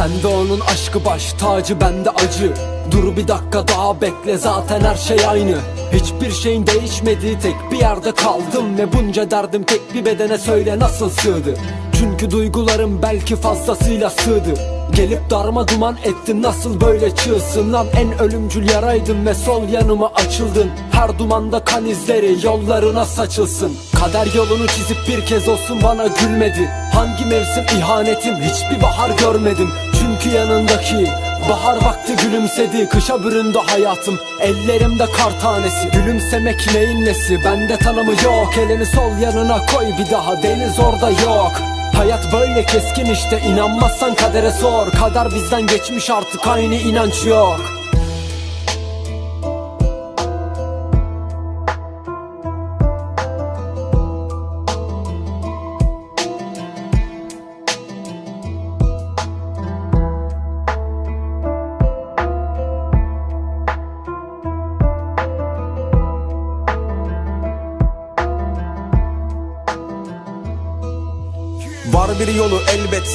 Sende onun aşkı baş tacı bende acı. Dur bir dakika daha bekle zaten her şey aynı. Hiçbir şeyin değişmedi tek bir yerde kaldım Ve bunca derdim tek bir bedene söyle nasıl sığdı? Çünkü duygularım belki fazlasıyla sığdı Gelip darma duman ettin nasıl böyle çığsın lan? En ölümcül yaraydın ve sol yanıma açıldın. Her dumanda kan izleri yollarına saçılsın. Kader yolunu çizip bir kez olsun bana gülmedi Hangi mevsim ihanetim hiçbir bahar görmedim. Çünkü yanındaki Bahar vakti gülümsedi. Kışa büründü hayatım Ellerimde kar tanesi. Gülümsemek neyin nesi? Bende tanımı yok. Elini sol yanına koy bir daha Deniz orada yok Hayat böyle keskin işte inanmazsan kadere sor. Kader bizden geçmiş artık aynı inanç yok Var bir yolu elbet.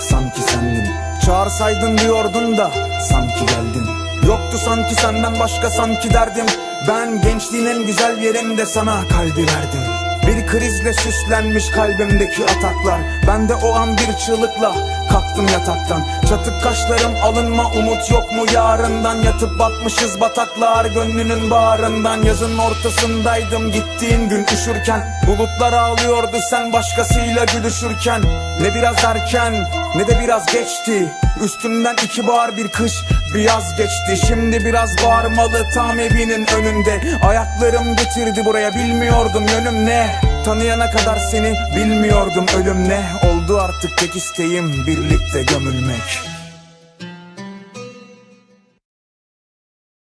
Sanki sendin. Çağırsaydın diyordun da Sanki geldin. Yoktu sanki senden başka sanki derdim. Ben gençliğin en güzel yerinde sana kalbi verdim Bir krizle süslenmiş kalbimdeki ataklar. Ben de o an bir çığlıkla kalktım yataktan. Çatık kaşlarım alınma umut yok mu? Yarından Yatıp batmışız bataklar. Gönlünün bağrından Yazın ortasındaydım. Gittiğin gün üşürken Bulutlar ağlıyordu. Sen başkasıyla gülüşürken Ne biraz erken ne de biraz geçti. Üstümden iki bahar bir kış bir yaz geçti Şimdi biraz bağırmalı tam evinin önünde. Ayaklarım getirdi buraya bilmiyordum yönüm ne. Tanıyana kadar seni bilmiyordum ölüm ne. Oldu artık tek isteğim birlikte gömülmek